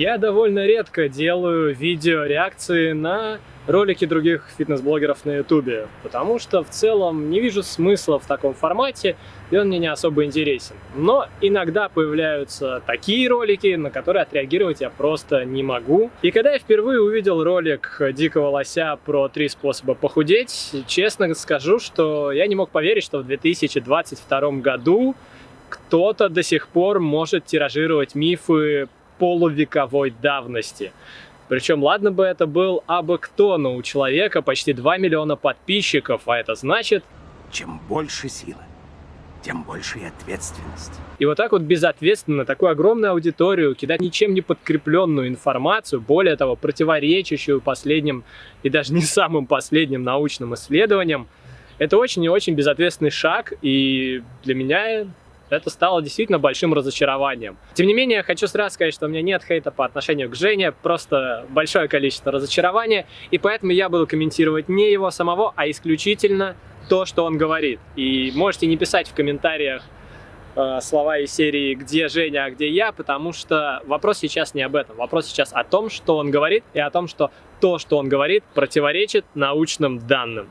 Я довольно редко делаю видео-реакции на ролики других фитнес-блогеров на ютубе, потому что в целом не вижу смысла в таком формате, и он мне не особо интересен. Но иногда появляются такие ролики, на которые отреагировать я просто не могу. И когда я впервые увидел ролик Дикого Лося про три способа похудеть, честно скажу, что я не мог поверить, что в 2022 году кто-то до сих пор может тиражировать мифы полувековой давности. Причем, ладно бы это был абы кто, но у человека почти 2 миллиона подписчиков, а это значит... Чем больше силы, тем больше и ответственность. И вот так вот безответственно такую огромную аудиторию кидать ничем не подкрепленную информацию, более того, противоречащую последним и даже не самым последним научным исследованиям, это очень и очень безответственный шаг, и для меня это стало действительно большим разочарованием. Тем не менее, хочу сразу сказать, что у меня нет хейта по отношению к Жене, просто большое количество разочарования, и поэтому я буду комментировать не его самого, а исключительно то, что он говорит. И можете не писать в комментариях э, слова из серии «Где Женя, а где я?», потому что вопрос сейчас не об этом. Вопрос сейчас о том, что он говорит, и о том, что то, что он говорит, противоречит научным данным.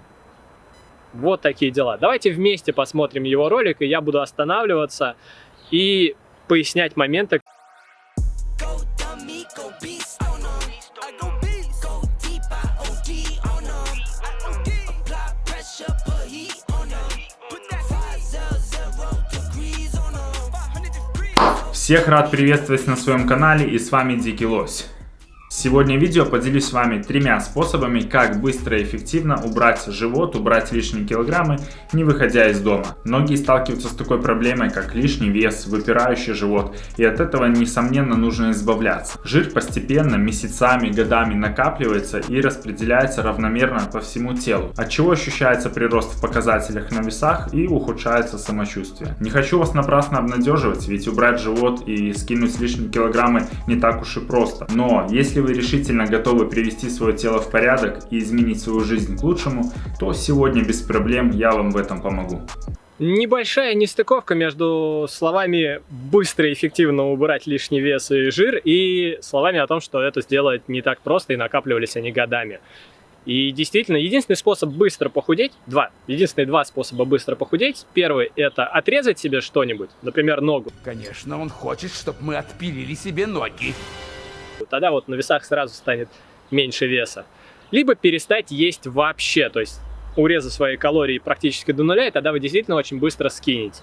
Вот такие дела. Давайте вместе посмотрим его ролик, и я буду останавливаться и пояснять моменты. Всех рад приветствовать на своем канале и с вами Дикий Лось. Сегодня в видео поделюсь с вами тремя способами, как быстро и эффективно убрать живот, убрать лишние килограммы, не выходя из дома. Многие сталкиваются с такой проблемой, как лишний вес, выпирающий живот, и от этого, несомненно, нужно избавляться. Жир постепенно, месяцами, годами накапливается и распределяется равномерно по всему телу, от чего ощущается прирост в показателях на весах и ухудшается самочувствие. Не хочу вас напрасно обнадеживать, ведь убрать живот и скинуть лишние килограммы не так уж и просто. Но если если вы решительно готовы привести свое тело в порядок и изменить свою жизнь к лучшему, то сегодня без проблем я вам в этом помогу. Небольшая нестыковка между словами быстро и эффективно убрать лишний вес и жир и словами о том, что это сделать не так просто и накапливались они годами. И действительно, единственный способ быстро похудеть, два, единственные два способа быстро похудеть. Первый – это отрезать себе что-нибудь, например, ногу. Конечно, он хочет, чтобы мы отпилили себе ноги тогда вот на весах сразу станет меньше веса. Либо перестать есть вообще, то есть урезать свои калории практически до нуля, и тогда вы действительно очень быстро скинете.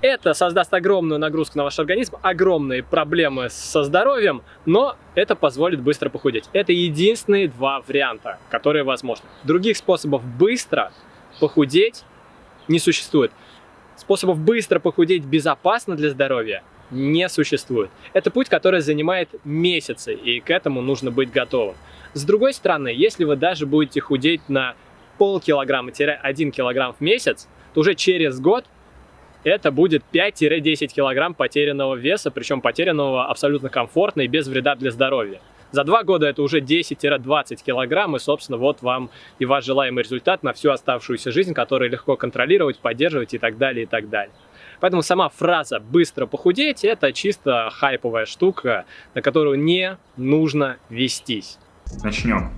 Это создаст огромную нагрузку на ваш организм, огромные проблемы со здоровьем, но это позволит быстро похудеть. Это единственные два варианта, которые возможны. Других способов быстро похудеть не существует. Способов быстро похудеть безопасно для здоровья не существует. Это путь, который занимает месяцы, и к этому нужно быть готовым. С другой стороны, если вы даже будете худеть на полкилограмма-1 килограмм в месяц, то уже через год это будет 5-10 килограмм потерянного веса, причем потерянного абсолютно комфортно и без вреда для здоровья. За два года это уже 10-20 килограмм, и, собственно, вот вам и ваш желаемый результат на всю оставшуюся жизнь, который легко контролировать, поддерживать и так далее, и так далее. Поэтому сама фраза «быстро похудеть» — это чисто хайповая штука, на которую не нужно вестись. Начнем.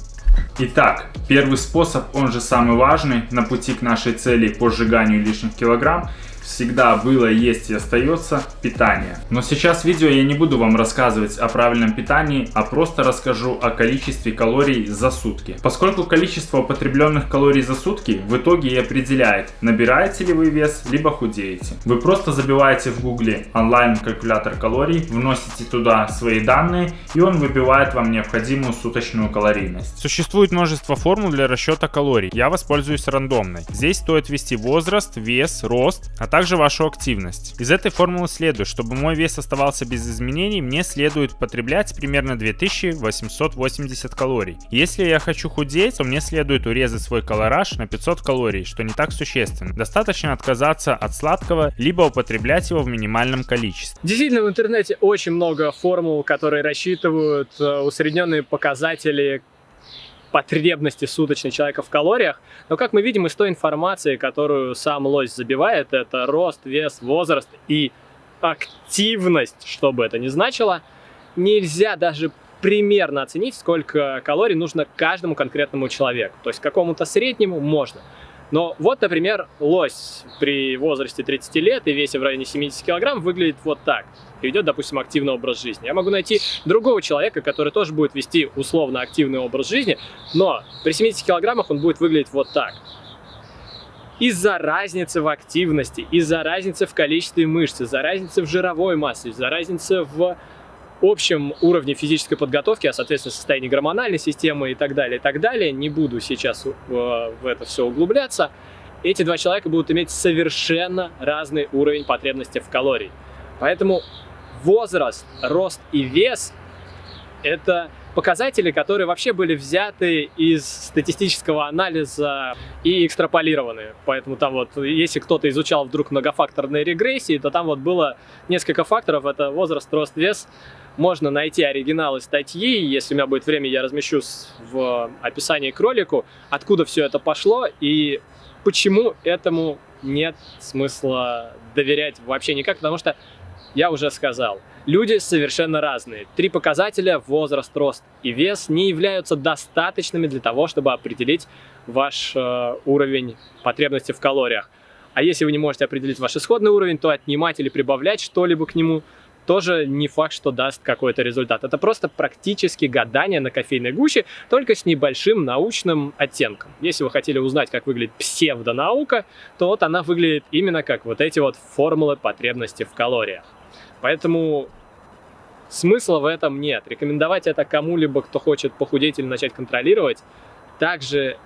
Итак, первый способ, он же самый важный на пути к нашей цели по сжиганию лишних килограмм – всегда было, есть и остается питание. Но сейчас в видео я не буду вам рассказывать о правильном питании, а просто расскажу о количестве калорий за сутки. Поскольку количество употребленных калорий за сутки в итоге и определяет, набираете ли вы вес, либо худеете. Вы просто забиваете в гугле онлайн калькулятор калорий, вносите туда свои данные и он выбивает вам необходимую суточную калорийность. Существует множество формул для расчета калорий. Я воспользуюсь рандомной. Здесь стоит ввести возраст, вес, рост, а также вашу активность. Из этой формулы следует, чтобы мой вес оставался без изменений, мне следует потреблять примерно 2880 калорий. Если я хочу худеть, то мне следует урезать свой колораж на 500 калорий, что не так существенно. Достаточно отказаться от сладкого, либо употреблять его в минимальном количестве. Действительно, в интернете очень много формул, которые рассчитывают э, усредненные показатели потребности суточной человека в калориях. Но, как мы видим из той информации, которую сам лось забивает, это рост, вес, возраст и активность, что бы это ни значило, нельзя даже примерно оценить, сколько калорий нужно каждому конкретному человеку. То есть какому-то среднему можно. Но вот, например, лось при возрасте 30 лет и весе в районе 70 килограмм выглядит вот так. И ведет, допустим, активный образ жизни. Я могу найти другого человека, который тоже будет вести условно активный образ жизни, но при 70 килограммах он будет выглядеть вот так. Из-за разницы в активности, из-за разницы в количестве мышц, из-за разницы в жировой массе, из-за разницы в общем уровне физической подготовки, а соответственно состоянии гормональной системы и так далее, и так далее, не буду сейчас э, в это все углубляться, эти два человека будут иметь совершенно разный уровень потребности в калорий. Поэтому возраст, рост и вес – это показатели, которые вообще были взяты из статистического анализа и экстраполированы. Поэтому там вот, если кто-то изучал вдруг многофакторные регрессии, то там вот было несколько факторов. Это возраст, рост, вес. Можно найти оригиналы статьи, если у меня будет время, я размещу в описании к ролику, откуда все это пошло и почему этому нет смысла доверять вообще никак, потому что я уже сказал, люди совершенно разные. Три показателя, возраст, рост и вес, не являются достаточными для того, чтобы определить ваш э, уровень потребности в калориях. А если вы не можете определить ваш исходный уровень, то отнимать или прибавлять что-либо к нему тоже не факт, что даст какой-то результат. Это просто практически гадание на кофейной гуще, только с небольшим научным оттенком. Если вы хотели узнать, как выглядит псевдонаука, то вот она выглядит именно как вот эти вот формулы потребности в калориях. Поэтому смысла в этом нет. Рекомендовать это кому-либо, кто хочет похудеть или начать контролировать, также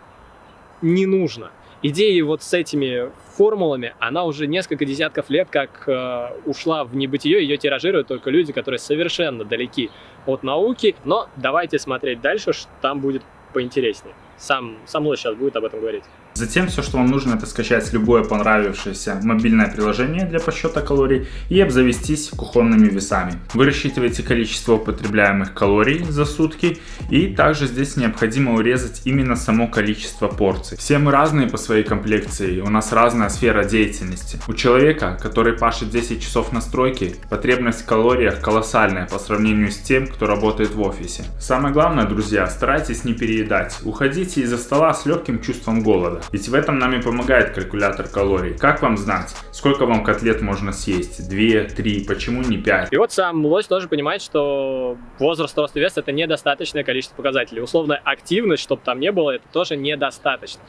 не нужно. Идея вот с этими формулами, она уже несколько десятков лет как э, ушла в небытие, ее тиражируют только люди, которые совершенно далеки от науки. Но давайте смотреть дальше, что там будет поинтереснее. Сам, сам Лось сейчас будет об этом говорить. Затем все, что вам нужно, это скачать любое понравившееся мобильное приложение для подсчета калорий и обзавестись кухонными весами. Вы рассчитываете количество употребляемых калорий за сутки и также здесь необходимо урезать именно само количество порций. Все мы разные по своей комплекции, у нас разная сфера деятельности. У человека, который пашет 10 часов на стройке, потребность в калориях колоссальная по сравнению с тем, кто работает в офисе. Самое главное, друзья, старайтесь не переедать. Уходите из-за стола с легким чувством голода. Ведь в этом нам и помогает калькулятор калорий. Как вам знать, сколько вам котлет можно съесть? Две, три, почему не пять? И вот сам лось тоже понимает, что возраст, рост и вес это недостаточное количество показателей. Условная активность, чтобы там не было, это тоже недостаточно.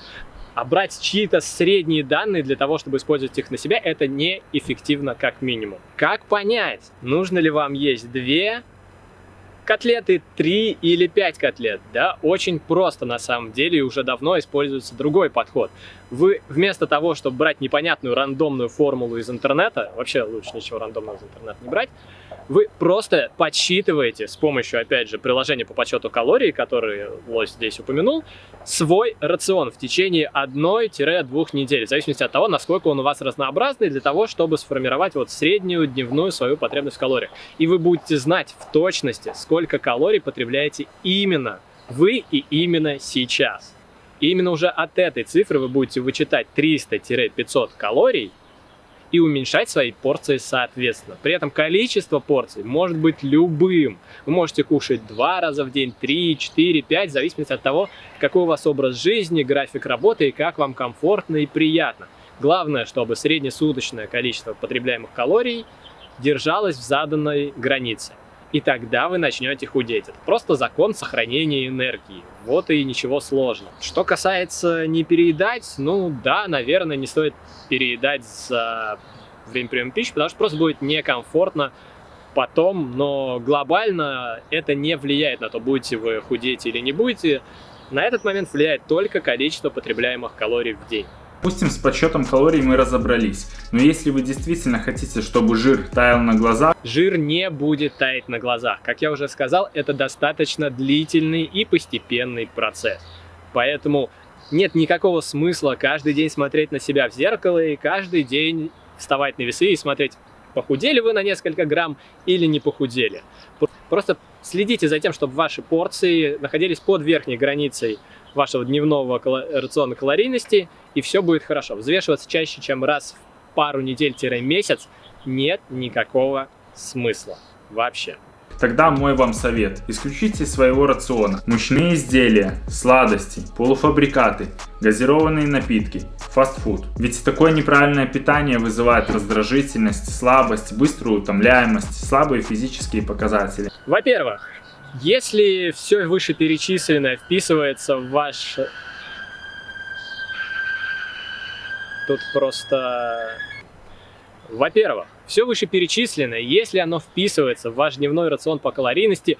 А брать чьи-то средние данные для того, чтобы использовать их на себя, это неэффективно как минимум. Как понять, нужно ли вам есть две котлеты 3 или 5 котлет, да, очень просто на самом деле, и уже давно используется другой подход. Вы вместо того, чтобы брать непонятную рандомную формулу из интернета, вообще лучше ничего рандомного из интернета не брать, вы просто подсчитываете с помощью, опять же, приложения по подсчету калорий, которые Лось здесь упомянул, свой рацион в течение 1-2 недель, в зависимости от того, насколько он у вас разнообразный, для того, чтобы сформировать вот среднюю дневную свою потребность в калориях. И вы будете знать в точности, сколько калорий потребляете именно вы и именно сейчас. И именно уже от этой цифры вы будете вычитать 300-500 калорий, и уменьшать свои порции соответственно. При этом количество порций может быть любым. Вы можете кушать два раза в день, три, четыре, пять, в зависимости от того, какой у вас образ жизни, график работы и как вам комфортно и приятно. Главное, чтобы среднесуточное количество потребляемых калорий держалось в заданной границе и тогда вы начнете худеть. Это просто закон сохранения энергии. Вот и ничего сложного. Что касается не переедать, ну да, наверное, не стоит переедать за время приема пищи, потому что просто будет некомфортно потом, но глобально это не влияет на то, будете вы худеть или не будете. На этот момент влияет только количество потребляемых калорий в день. Допустим, с подсчетом калорий мы разобрались, но если вы действительно хотите, чтобы жир таял на глазах... Жир не будет таять на глазах. Как я уже сказал, это достаточно длительный и постепенный процесс. Поэтому нет никакого смысла каждый день смотреть на себя в зеркало и каждый день вставать на весы и смотреть, похудели вы на несколько грамм или не похудели. Просто Следите за тем, чтобы ваши порции находились под верхней границей вашего дневного рациона калорийности, и все будет хорошо. Взвешиваться чаще, чем раз в пару недель-месяц нет никакого смысла вообще. Тогда мой вам совет. Исключите из своего рациона мучные изделия, сладости, полуфабрикаты, газированные напитки, фастфуд. Ведь такое неправильное питание вызывает раздражительность, слабость, быструю утомляемость, слабые физические показатели. Во-первых, если все вышеперечисленное вписывается в ваш... Тут просто... Во-первых, все вышеперечисленное, если оно вписывается в ваш дневной рацион по калорийности,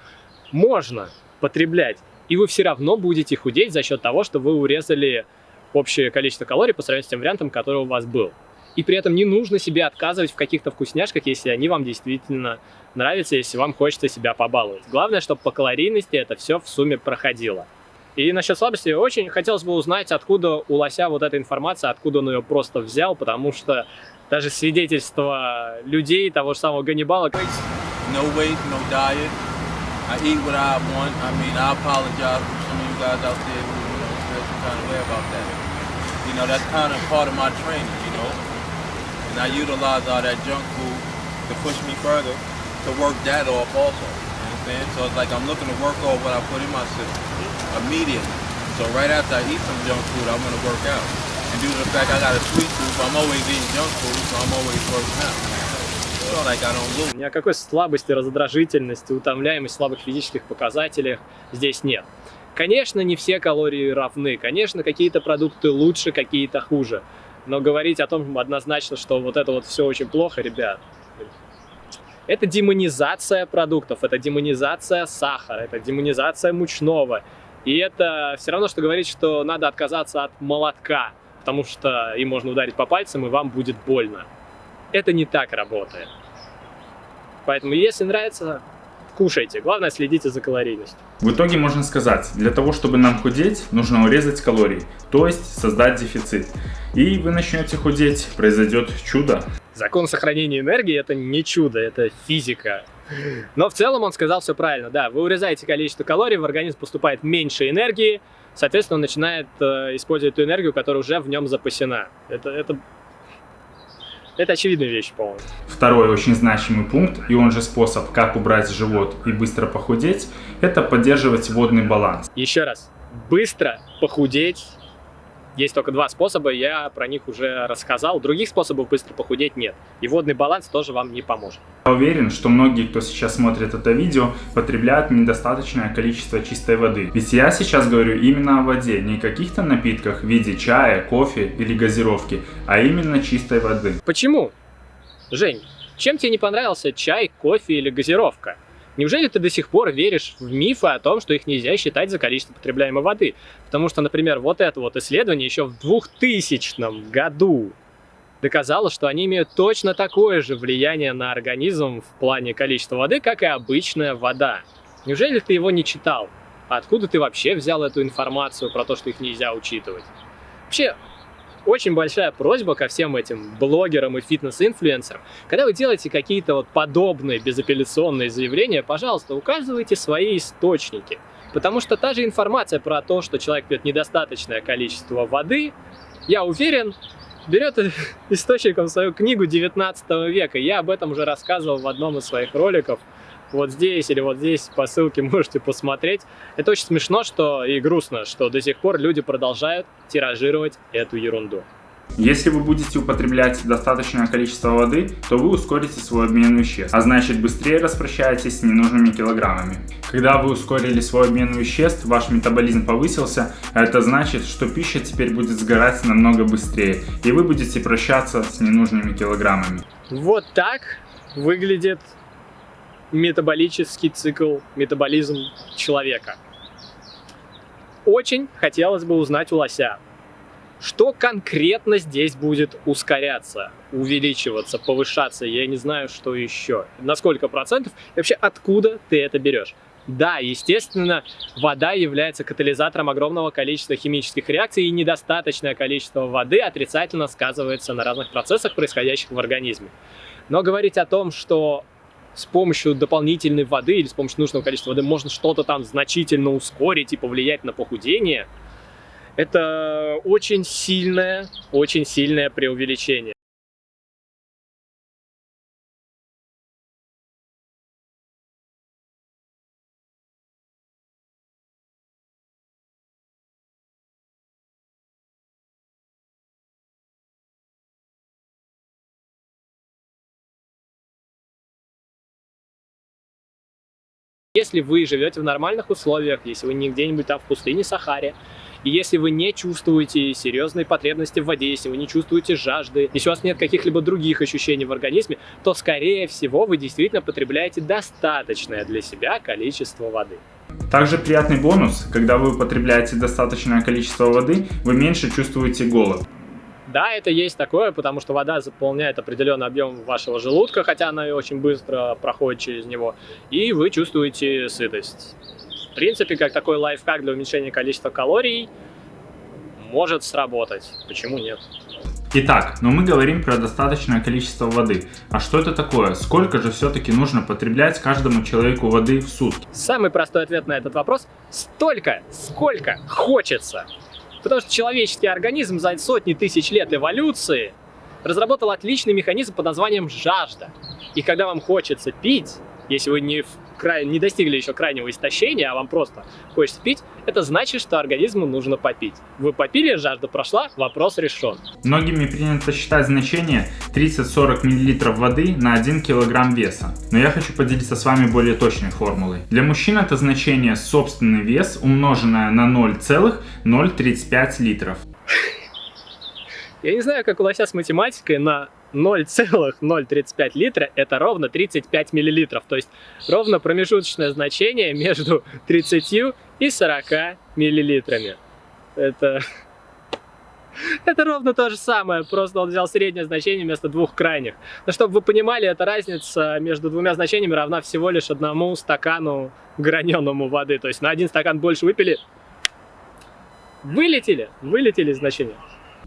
можно потреблять, и вы все равно будете худеть за счет того, что вы урезали общее количество калорий по сравнению с тем вариантом, который у вас был. И при этом не нужно себе отказывать в каких-то вкусняшках, если они вам действительно нравятся, если вам хочется себя побаловать. Главное, чтобы по калорийности это все в сумме проходило. И насчет слабости очень хотелось бы узнать, откуда у лося вот эта информация, откуда он ее просто взял, потому что даже свидетельство людей, того же самого Ганнибала. No weight, no diet. I eat what I want. I mean, I apologize for some of you guys out there who, you know, feel some kind of way about that. You know, that's kind of part of my training, you know. And I utilize all that junk food to push me further to work that off also. You understand? So it's like I'm looking to work off what I put in my system immediately. So right after I eat some junk food, I'm to work out. And due to the fact I got a sweet tooth, I'm always eating junk food, so I'm always working out. Ни о какой слабости, раздражительности, утомляемости, слабых физических показателях здесь нет. Конечно, не все калории равны, конечно, какие-то продукты лучше, какие-то хуже. Но говорить о том однозначно, что вот это вот все очень плохо, ребят, это демонизация продуктов, это демонизация сахара, это демонизация мучного. И это все равно, что говорить, что надо отказаться от молотка потому что им можно ударить по пальцам, и вам будет больно. Это не так работает. Поэтому, если нравится, кушайте. Главное, следите за калорийностью. В итоге можно сказать, для того, чтобы нам худеть, нужно урезать калории, то есть создать дефицит. И вы начнете худеть, произойдет чудо. Закон сохранения энергии это не чудо, это физика. Но в целом он сказал все правильно. Да, вы урезаете количество калорий, в организм поступает меньше энергии, соответственно, он начинает э, использовать ту энергию, которая уже в нем запасена. Это, это, это очевидная вещь, по-моему. Второй очень значимый пункт, и он же способ, как убрать живот и быстро похудеть, это поддерживать водный баланс. Еще раз, быстро похудеть есть только два способа, я про них уже рассказал. Других способов быстро похудеть нет. И водный баланс тоже вам не поможет. Я уверен, что многие, кто сейчас смотрит это видео, потребляют недостаточное количество чистой воды. Ведь я сейчас говорю именно о воде, не каких-то напитках в виде чая, кофе или газировки, а именно чистой воды. Почему? Жень, чем тебе не понравился чай, кофе или газировка? Неужели ты до сих пор веришь в мифы о том, что их нельзя считать за количество потребляемой воды? Потому что, например, вот это вот исследование еще в 2000 году доказало, что они имеют точно такое же влияние на организм в плане количества воды, как и обычная вода. Неужели ты его не читал? откуда ты вообще взял эту информацию про то, что их нельзя учитывать? Вообще, очень большая просьба ко всем этим блогерам и фитнес-инфлюенсерам. Когда вы делаете какие-то вот подобные безапелляционные заявления, пожалуйста, указывайте свои источники. Потому что та же информация про то, что человек пьет недостаточное количество воды, я уверен, берет источником свою книгу 19 века. Я об этом уже рассказывал в одном из своих роликов вот здесь или вот здесь по ссылке можете посмотреть. Это очень смешно что и грустно, что до сих пор люди продолжают тиражировать эту ерунду. Если вы будете употреблять достаточное количество воды, то вы ускорите свой обмен веществ, а значит быстрее распрощаетесь с ненужными килограммами. Когда вы ускорили свой обмен веществ, ваш метаболизм повысился, а это значит, что пища теперь будет сгорать намного быстрее, и вы будете прощаться с ненужными килограммами. Вот так выглядит метаболический цикл, метаболизм человека. Очень хотелось бы узнать у лося, что конкретно здесь будет ускоряться, увеличиваться, повышаться, я не знаю, что еще. На сколько процентов и вообще откуда ты это берешь? Да, естественно, вода является катализатором огромного количества химических реакций, и недостаточное количество воды отрицательно сказывается на разных процессах, происходящих в организме. Но говорить о том, что с помощью дополнительной воды или с помощью нужного количества воды можно что-то там значительно ускорить и повлиять на похудение, это очень сильное, очень сильное преувеличение. Если вы живете в нормальных условиях, если вы не где-нибудь там в пустыне Сахаре, и если вы не чувствуете серьезной потребности в воде, если вы не чувствуете жажды, если у вас нет каких-либо других ощущений в организме, то, скорее всего, вы действительно потребляете достаточное для себя количество воды. Также приятный бонус, когда вы употребляете достаточное количество воды, вы меньше чувствуете голод. Да, это есть такое, потому что вода заполняет определенный объем вашего желудка, хотя она и очень быстро проходит через него, и вы чувствуете сытость. В принципе, как такой лайфхак для уменьшения количества калорий может сработать. Почему нет? Итак, но мы говорим про достаточное количество воды. А что это такое? Сколько же все-таки нужно потреблять каждому человеку воды в сутки? Самый простой ответ на этот вопрос – столько, сколько хочется. Потому что человеческий организм за сотни тысяч лет эволюции разработал отличный механизм под названием жажда. И когда вам хочется пить, если вы не, в край... не достигли еще крайнего истощения, а вам просто хочется пить, это значит, что организму нужно попить. Вы попили, жажда прошла, вопрос решен. Многими принято считать значение 30-40 мл воды на 1 кг веса. Но я хочу поделиться с вами более точной формулой. Для мужчин это значение собственный вес, умноженное на 0,035 литров. Я не знаю, как у лося с математикой, на 0,035 литра это ровно 35 миллилитров. То есть ровно промежуточное значение между 30 и 40 миллилитрами. Это... Это ровно то же самое, просто он взял среднее значение вместо двух крайних. Но чтобы вы понимали, эта разница между двумя значениями равна всего лишь одному стакану граненому воды. То есть на один стакан больше выпили, вылетели, вылетели значения.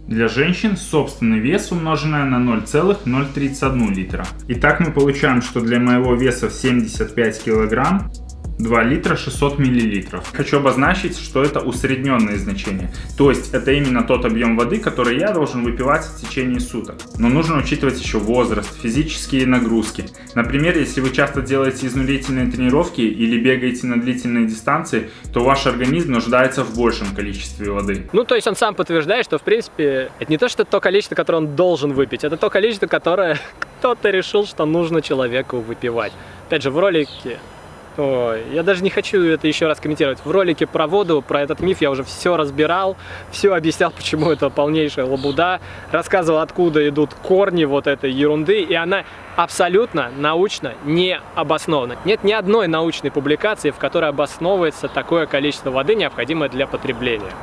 Для женщин собственный вес умноженное на 0,031 литра. Итак, мы получаем, что для моего веса в 75 килограмм 2 литра 600 миллилитров. Хочу обозначить, что это усредненные значения. То есть это именно тот объем воды, который я должен выпивать в течение суток. Но нужно учитывать еще возраст, физические нагрузки. Например, если вы часто делаете изнурительные тренировки или бегаете на длительные дистанции, то ваш организм нуждается в большем количестве воды. Ну, то есть он сам подтверждает, что в принципе это не то, что то количество, которое он должен выпить, это то количество, которое кто-то решил, что нужно человеку выпивать. Опять же, в ролике Ой, я даже не хочу это еще раз комментировать. В ролике про воду, про этот миф я уже все разбирал, все объяснял, почему это полнейшая лабуда, рассказывал, откуда идут корни вот этой ерунды, и она абсолютно научно не обоснована. Нет ни одной научной публикации, в которой обосновывается такое количество воды, необходимое для потребления.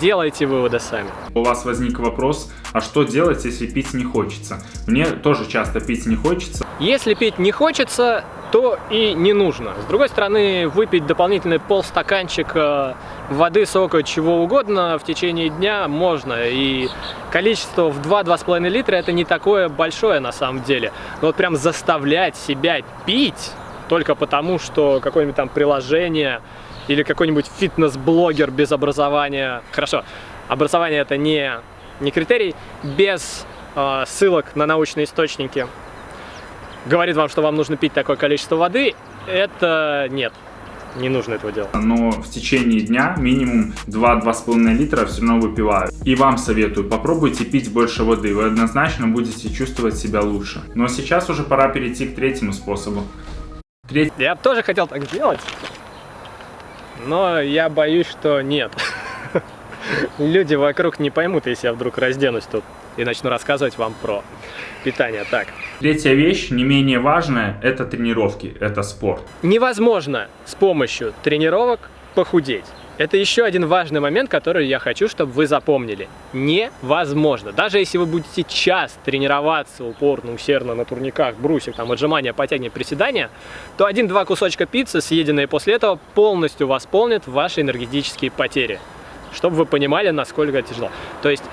Делайте выводы сами. У вас возник вопрос, а что делать, если пить не хочется? Мне тоже часто пить не хочется. Если пить не хочется, то и не нужно. С другой стороны, выпить дополнительный полстаканчика воды, сока, чего угодно в течение дня можно. И количество в 2-2,5 литра это не такое большое на самом деле. Но вот прям заставлять себя пить только потому, что какое-нибудь там приложение или какой-нибудь фитнес-блогер без образования. Хорошо, образование это не, не критерий, без э, ссылок на научные источники говорит вам, что вам нужно пить такое количество воды, это нет. Не нужно этого делать. Но в течение дня минимум 2-2,5 литра все равно выпиваю. И вам советую, попробуйте пить больше воды. Вы однозначно будете чувствовать себя лучше. Но сейчас уже пора перейти к третьему способу. Треть... Я тоже хотел так сделать. Но я боюсь, что нет. Люди вокруг не поймут, если я вдруг разденусь тут и начну рассказывать вам про питание. Так. Третья вещь, не менее важная, это тренировки, это спорт. Невозможно с помощью тренировок похудеть. Это еще один важный момент, который я хочу, чтобы вы запомнили. Невозможно. Даже если вы будете час тренироваться упорно, усердно на турниках, брусьях, там, отжимания, подтягивания, приседания, то один-два кусочка пиццы, съеденные после этого, полностью восполнят ваши энергетические потери. Чтобы вы понимали, насколько тяжело. То есть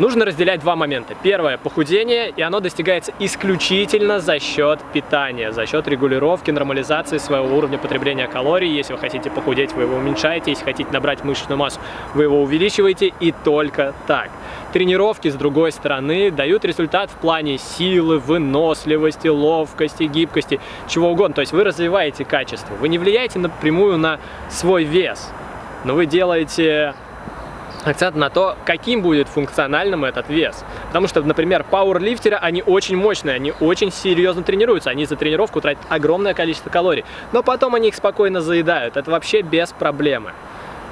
Нужно разделять два момента. Первое – похудение, и оно достигается исключительно за счет питания, за счет регулировки, нормализации своего уровня потребления калорий. Если вы хотите похудеть, вы его уменьшаете, если хотите набрать мышечную массу, вы его увеличиваете, и только так. Тренировки, с другой стороны, дают результат в плане силы, выносливости, ловкости, гибкости, чего угодно. То есть вы развиваете качество, вы не влияете напрямую на свой вес, но вы делаете акцент на то, каким будет функциональным этот вес. Потому что, например, пауэрлифтеры, они очень мощные, они очень серьезно тренируются, они за тренировку тратят огромное количество калорий, но потом они их спокойно заедают, это вообще без проблемы.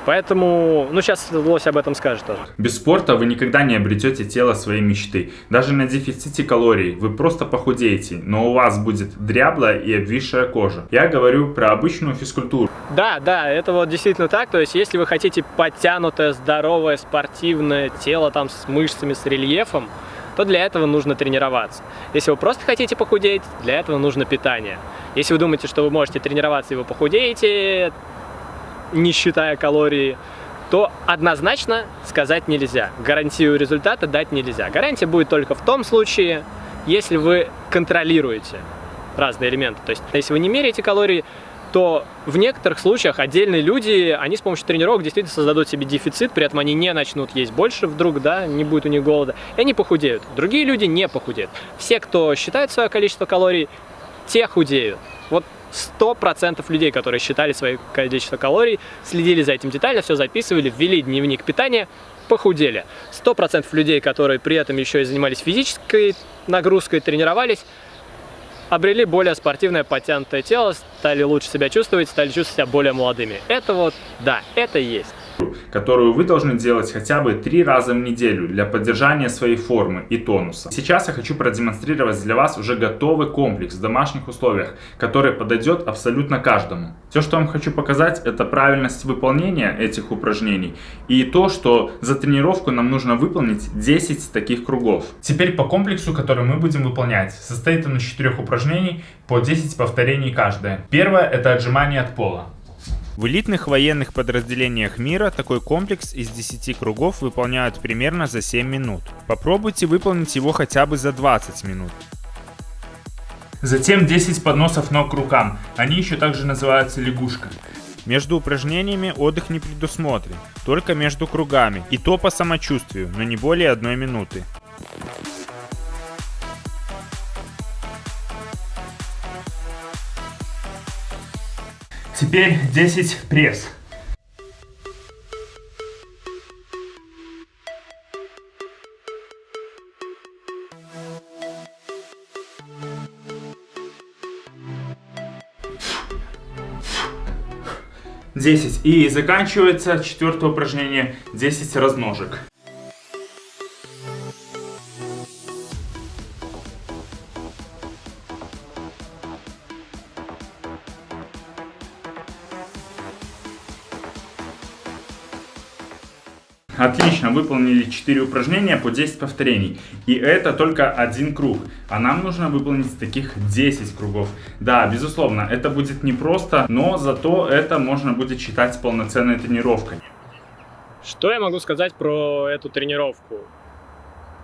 Поэтому, ну сейчас Лось об этом скажет тоже. Без спорта вы никогда не обретете тело своей мечты. Даже на дефиците калорий вы просто похудеете, но у вас будет дряблая и обвисшая кожа. Я говорю про обычную физкультуру. Да, да, это вот действительно так. То есть, если вы хотите подтянутое, здоровое, спортивное тело там с мышцами, с рельефом, то для этого нужно тренироваться. Если вы просто хотите похудеть, для этого нужно питание. Если вы думаете, что вы можете тренироваться и вы похудеете, не считая калории, то однозначно сказать нельзя. Гарантию результата дать нельзя. Гарантия будет только в том случае, если вы контролируете разные элементы. То есть, если вы не меряете калории, то в некоторых случаях отдельные люди, они с помощью тренировок действительно создадут себе дефицит, при этом они не начнут есть больше вдруг, да, не будет у них голода, и они похудеют. Другие люди не похудеют. Все, кто считает свое количество калорий, те худеют. Вот 100% людей, которые считали свое количество калорий, следили за этим детально, все записывали, ввели дневник питания, похудели. 100% людей, которые при этом еще и занимались физической нагрузкой, тренировались, обрели более спортивное, подтянутое тело, стали лучше себя чувствовать, стали чувствовать себя более молодыми. Это вот, да, это есть которую вы должны делать хотя бы три раза в неделю для поддержания своей формы и тонуса. Сейчас я хочу продемонстрировать для вас уже готовый комплекс в домашних условиях, который подойдет абсолютно каждому. Все, что я вам хочу показать, это правильность выполнения этих упражнений и то, что за тренировку нам нужно выполнить 10 таких кругов. Теперь по комплексу, который мы будем выполнять, состоит он из 4 упражнений по 10 повторений каждое. Первое это отжимание от пола. В элитных военных подразделениях мира такой комплекс из 10 кругов выполняют примерно за 7 минут. Попробуйте выполнить его хотя бы за 20 минут. Затем 10 подносов ног к рукам. Они еще также называются лягушка. Между упражнениями отдых не предусмотрен, только между кругами, и то по самочувствию, но не более одной минуты. Теперь 10 пресс. Десять. И заканчивается четвертое упражнение 10 разножек. Отлично, выполнили 4 упражнения по 10 повторений. И это только один круг. А нам нужно выполнить таких 10 кругов. Да, безусловно, это будет непросто, но зато это можно будет считать полноценной тренировкой. Что я могу сказать про эту тренировку?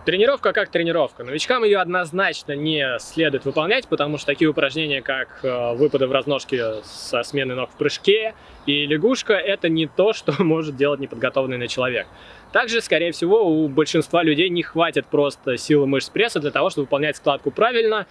Тренировка как тренировка. Новичкам ее однозначно не следует выполнять, потому что такие упражнения, как э, выпады в разножке со сменой ног в прыжке и лягушка, это не то, что может делать неподготовленный человек. Также, скорее всего, у большинства людей не хватит просто силы мышц пресса для того, чтобы выполнять складку правильно,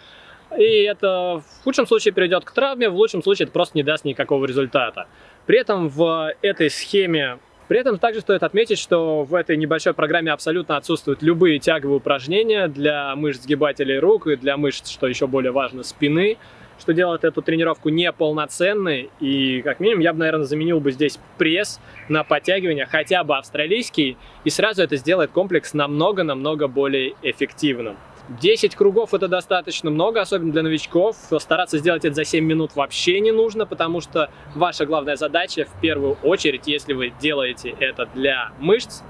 и это в худшем случае приведет к травме, в лучшем случае это просто не даст никакого результата. При этом в этой схеме при этом также стоит отметить, что в этой небольшой программе абсолютно отсутствуют любые тяговые упражнения для мышц сгибателей рук и для мышц, что еще более важно, спины, что делает эту тренировку неполноценной. И как минимум я бы, наверное, заменил бы здесь пресс на подтягивание, хотя бы австралийский, и сразу это сделает комплекс намного-намного более эффективным. 10 кругов это достаточно много, особенно для новичков. Стараться сделать это за 7 минут вообще не нужно, потому что ваша главная задача в первую очередь, если вы делаете это для мышц,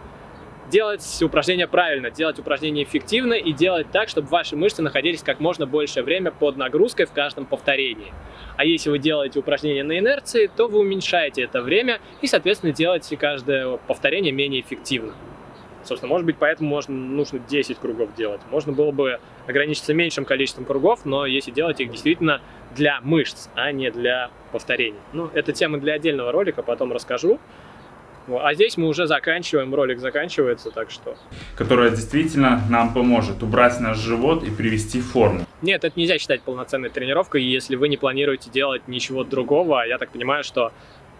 делать упражнения правильно, делать упражнения эффективно и делать так, чтобы ваши мышцы находились как можно большее время под нагрузкой в каждом повторении. А если вы делаете упражнения на инерции, то вы уменьшаете это время и, соответственно, делаете каждое повторение менее эффективно. Собственно, может быть, поэтому можно, нужно 10 кругов делать. Можно было бы ограничиться меньшим количеством кругов, но если делать их действительно для мышц, а не для повторений. Ну, это тема для отдельного ролика, потом расскажу. А здесь мы уже заканчиваем, ролик заканчивается, так что... Которая действительно нам поможет убрать наш живот и привести форму. Нет, это нельзя считать полноценной тренировкой, если вы не планируете делать ничего другого. Я так понимаю, что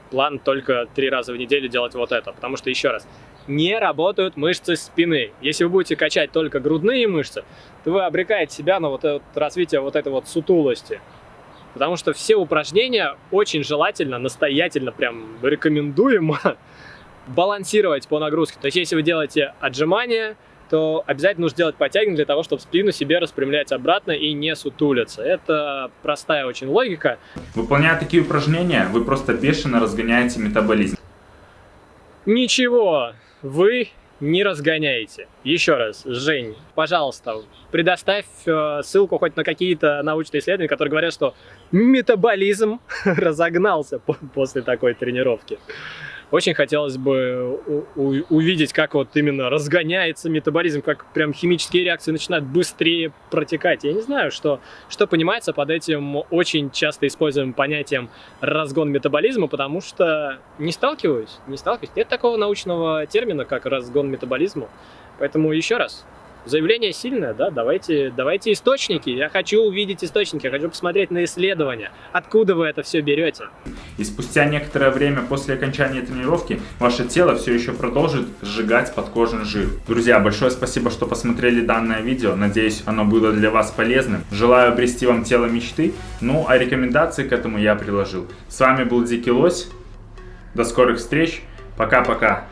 план только три раза в неделю делать вот это. Потому что, еще раз, не работают мышцы спины. Если вы будете качать только грудные мышцы, то вы обрекаете себя на вот это развитие вот этой вот сутулости. Потому что все упражнения очень желательно, настоятельно, прям рекомендуемо балансировать по нагрузке. То есть, если вы делаете отжимания, то обязательно нужно делать подтягивание для того, чтобы спину себе распрямлять обратно и не сутулиться. Это простая очень логика. Выполняя такие упражнения, вы просто бешено разгоняете метаболизм. Ничего, вы не разгоняете. Еще раз, Жень, пожалуйста, предоставь э, ссылку хоть на какие-то научные исследования, которые говорят, что метаболизм разогнался после такой тренировки. Очень хотелось бы увидеть, как вот именно разгоняется метаболизм, как прям химические реакции начинают быстрее протекать. Я не знаю, что, что понимается под этим очень часто используемым понятием разгон метаболизма, потому что не сталкиваюсь, не сталкиваюсь. Нет такого научного термина, как разгон метаболизма. Поэтому еще раз, Заявление сильное, да, давайте, давайте источники. Я хочу увидеть источники, я хочу посмотреть на исследования. Откуда вы это все берете? И спустя некоторое время после окончания тренировки ваше тело все еще продолжит сжигать подкожный жир. Друзья, большое спасибо, что посмотрели данное видео. Надеюсь, оно было для вас полезным. Желаю обрести вам тело мечты. Ну, а рекомендации к этому я приложил. С вами был Дикий Лось. До скорых встреч. Пока-пока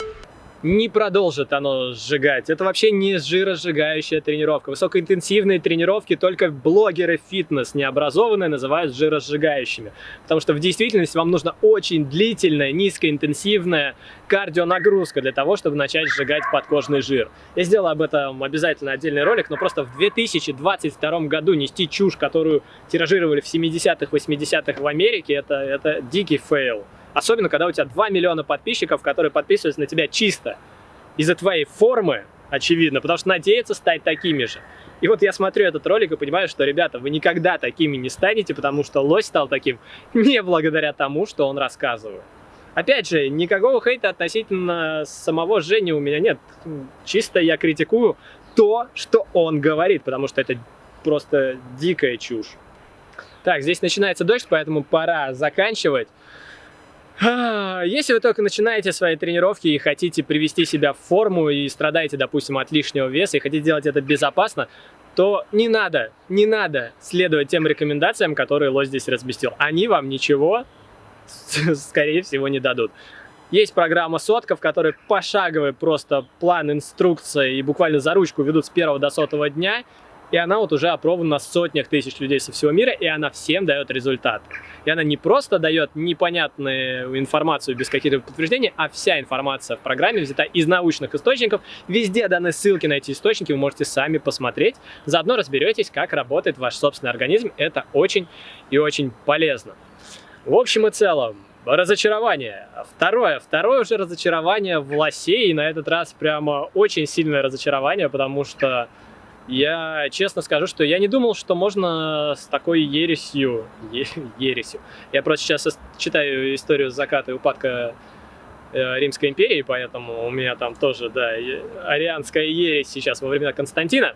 не продолжит оно сжигать. Это вообще не жиросжигающая тренировка. Высокоинтенсивные тренировки только блогеры фитнес необразованные называют жиросжигающими. Потому что в действительности вам нужна очень длительная, низкоинтенсивная кардионагрузка для того, чтобы начать сжигать подкожный жир. Я сделал об этом обязательно отдельный ролик, но просто в 2022 году нести чушь, которую тиражировали в 70-х, 80-х в Америке, это, это дикий fail. Особенно, когда у тебя 2 миллиона подписчиков, которые подписываются на тебя чисто из-за твоей формы, очевидно, потому что надеются стать такими же. И вот я смотрю этот ролик и понимаю, что, ребята, вы никогда такими не станете, потому что лось стал таким не благодаря тому, что он рассказывает. Опять же, никакого хейта относительно самого Жени у меня нет. Чисто я критикую то, что он говорит, потому что это просто дикая чушь. Так, здесь начинается дождь, поэтому пора заканчивать. Если вы только начинаете свои тренировки и хотите привести себя в форму и страдаете, допустим, от лишнего веса и хотите делать это безопасно, то не надо, не надо следовать тем рекомендациям, которые Лось здесь разместил. Они вам ничего, скорее всего, не дадут. Есть программа сотка, в которой пошаговый просто план, инструкция и буквально за ручку ведут с первого до сотого дня, и она вот уже опробована на сотнях тысяч людей со всего мира, и она всем дает результат. И она не просто дает непонятную информацию без каких-то подтверждений, а вся информация в программе взята из научных источников. Везде даны ссылки на эти источники, вы можете сами посмотреть. Заодно разберетесь, как работает ваш собственный организм. Это очень и очень полезно. В общем и целом, разочарование. Второе. Второе уже разочарование в лосе, и на этот раз прямо очень сильное разочарование, потому что я честно скажу, что я не думал, что можно с такой ересью, е, ересью. Я просто сейчас читаю историю заката и упадка э, Римской империи, поэтому у меня там тоже, да, арианская ересь сейчас во времена Константина.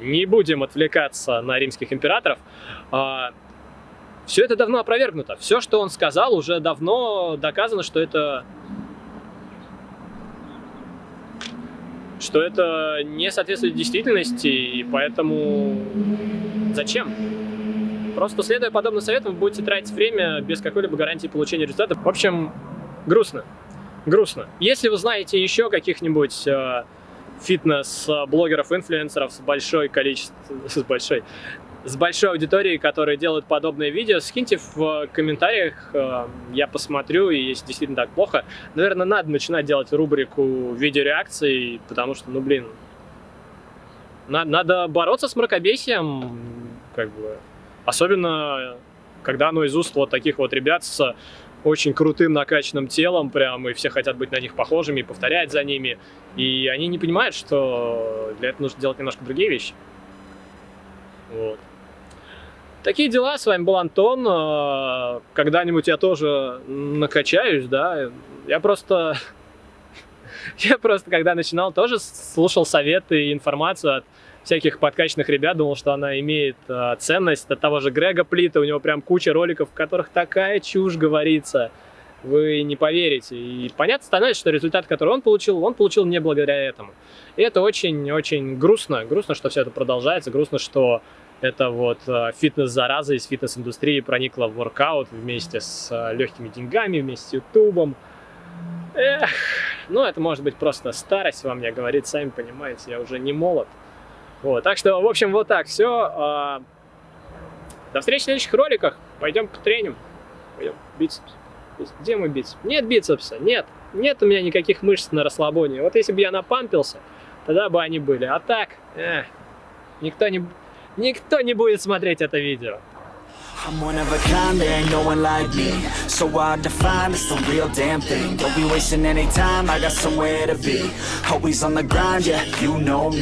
Не будем отвлекаться на римских императоров. А, все это давно опровергнуто. Все, что он сказал, уже давно доказано, что это что это не соответствует действительности, и поэтому зачем? Просто следуя подобным советам, вы будете тратить время без какой-либо гарантии получения результата. В общем, грустно. Грустно. Если вы знаете еще каких-нибудь э, фитнес-блогеров, инфлюенсеров с большой количеством, с большой, с большой аудиторией, которые делают подобные видео, скиньте в комментариях, э, я посмотрю, и если действительно так плохо, наверное, надо начинать делать рубрику видеореакций, потому что, ну, блин, надо, надо бороться с мракобесием, как бы, особенно, когда оно из уст вот таких вот ребят с очень крутым накачанным телом, прям, и все хотят быть на них похожими, и повторять за ними. И они не понимают, что для этого нужно делать немножко другие вещи. Вот. Такие дела, с вами был Антон. Э, когда-нибудь я тоже накачаюсь, да. Я просто... Я просто, когда начинал, тоже слушал советы и информацию от всяких подкачанных ребят, думал, что она имеет э, ценность. От того же Грега Плита, у него прям куча роликов, в которых такая чушь говорится. Вы не поверите. И понятно становится, что результат, который он получил, он получил не благодаря этому. И это очень-очень грустно. Грустно, что все это продолжается. Грустно, что это вот э, фитнес-зараза из фитнес-индустрии проникла в воркаут вместе с э, легкими деньгами, вместе с ютубом. Эх, ну это может быть просто старость во мне говорит, сами понимаете, я уже не молод. Вот, так что, в общем, вот так все. А, до встречи в следующих роликах. Пойдем потреним. Пойдем бицепс. Где мой бицепс? Нет бицепса, нет. Нет у меня никаких мышц на расслабоне. Вот если бы я напампился, тогда бы они были. А так, эх, никто не, никто не будет смотреть это видео. I'm one of a kind, there ain't no one like me So hard to find, it's the real damn thing Don't be wasting any time, I got somewhere to be Always on the grind, yeah, you know me